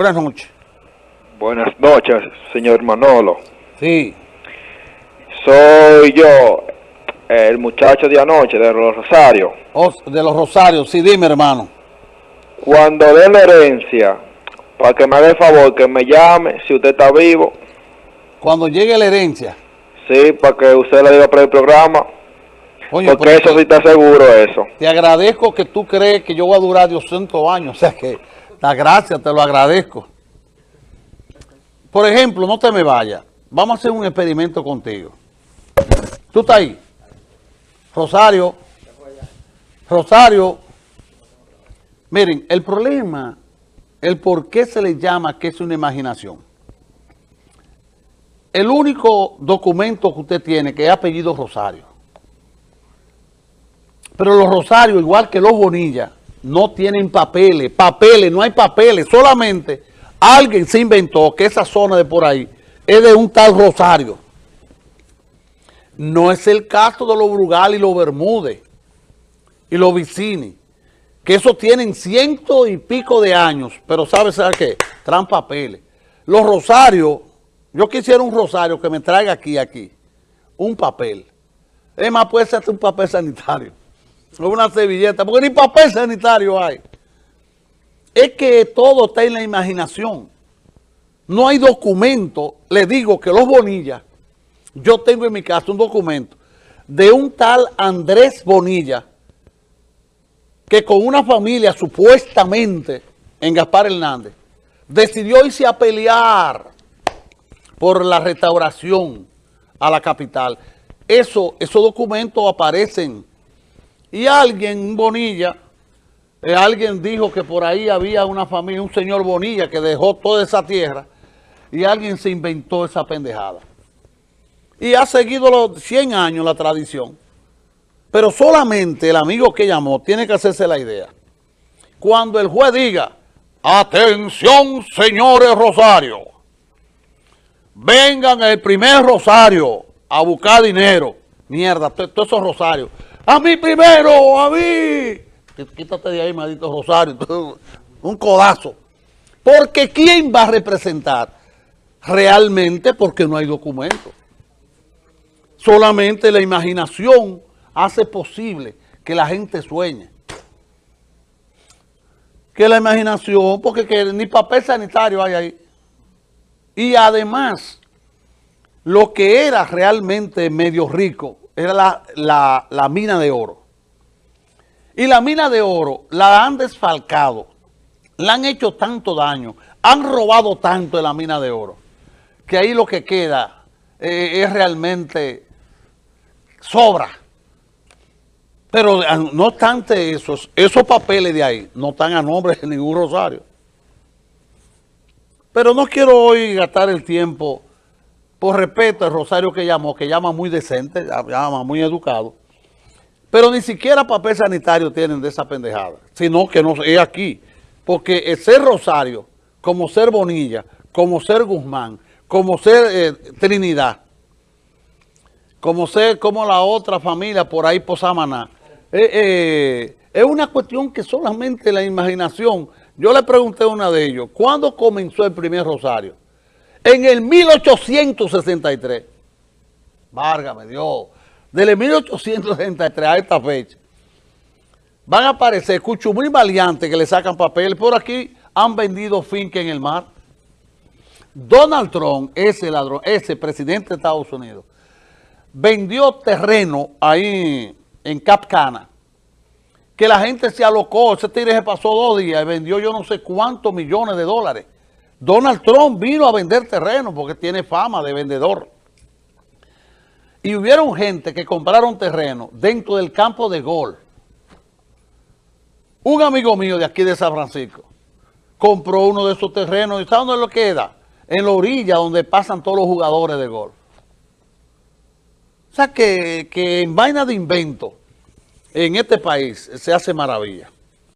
Buenas noches. Buenas noches, señor Manolo. Sí. Soy yo, el muchacho de anoche de los Rosarios. Oh, de los Rosarios, sí, dime hermano. Cuando dé la herencia, para que me haga el favor, que me llame, si usted está vivo. Cuando llegue la herencia. Sí, para que usted le diga para el programa. Coño, porque eso sí está seguro, eso. Te agradezco que tú crees que yo voy a durar 200 años. O sea que la gracia te lo agradezco. Por ejemplo, no te me vayas. Vamos a hacer un experimento contigo. ¿Tú estás ahí? Rosario. Rosario. Miren, el problema, el por qué se le llama que es una imaginación. El único documento que usted tiene que es apellido Rosario. Pero los Rosarios, igual que los Bonilla, no tienen papeles, papeles, no hay papeles, solamente alguien se inventó que esa zona de por ahí es de un tal Rosario. No es el caso de los Brugal y los Bermúdez y los Vicini, que esos tienen ciento y pico de años, pero ¿sabes ¿sabe qué? Traen papeles. Los Rosarios, yo quisiera un Rosario que me traiga aquí, aquí, un papel. Es más, puede ser un papel sanitario una servilleta, porque ni papel sanitario hay. Es que todo está en la imaginación. No hay documento. Le digo que los Bonilla, yo tengo en mi casa un documento de un tal Andrés Bonilla, que con una familia supuestamente en Gaspar Hernández, decidió irse a pelear por la restauración a la capital. Eso, esos documentos aparecen y alguien, Bonilla, eh, alguien dijo que por ahí había una familia, un señor Bonilla que dejó toda esa tierra y alguien se inventó esa pendejada. Y ha seguido los 100 años la tradición. Pero solamente el amigo que llamó tiene que hacerse la idea. Cuando el juez diga, atención señores Rosario, vengan el primer Rosario a buscar dinero. Mierda, todos esos Rosarios a mí primero, a mí. Quítate de ahí, maldito Rosario. Un codazo. Porque ¿quién va a representar? Realmente porque no hay documento. Solamente la imaginación hace posible que la gente sueñe. Que la imaginación, porque ni papel sanitario hay ahí. Y además, lo que era realmente medio rico, era la, mina de oro. Y la mina de oro la han desfalcado, la han hecho tanto daño, han robado tanto de la mina de oro, que ahí lo que queda eh, es realmente sobra. Pero ah, no obstante esos, esos papeles de ahí no están a nombre de ningún rosario. Pero no quiero hoy gastar el tiempo por respeto al Rosario que llamó, que llama muy decente, llama muy educado, pero ni siquiera papel sanitario tienen de esa pendejada, sino que no es aquí, porque el ser Rosario, como ser Bonilla, como ser Guzmán, como ser eh, Trinidad, como ser como la otra familia por ahí por Samaná, eh, eh, es una cuestión que solamente la imaginación, yo le pregunté a una de ellos, ¿cuándo comenzó el primer Rosario? En el 1863, válgame Dios, desde 1863 a esta fecha, van a aparecer escucho muy valiantes que le sacan papel. Por aquí han vendido finca en el mar. Donald Trump, ese ladrón, ese presidente de Estados Unidos, vendió terreno ahí en Capcana, que la gente se alocó, ese tigre se pasó dos días y vendió yo no sé cuántos millones de dólares. Donald Trump vino a vender terreno porque tiene fama de vendedor. Y hubieron gente que compraron terreno dentro del campo de gol. Un amigo mío de aquí de San Francisco compró uno de esos terrenos. ¿Y sabe dónde lo queda? En la orilla donde pasan todos los jugadores de golf. O sea que, que en vaina de invento en este país se hace maravilla.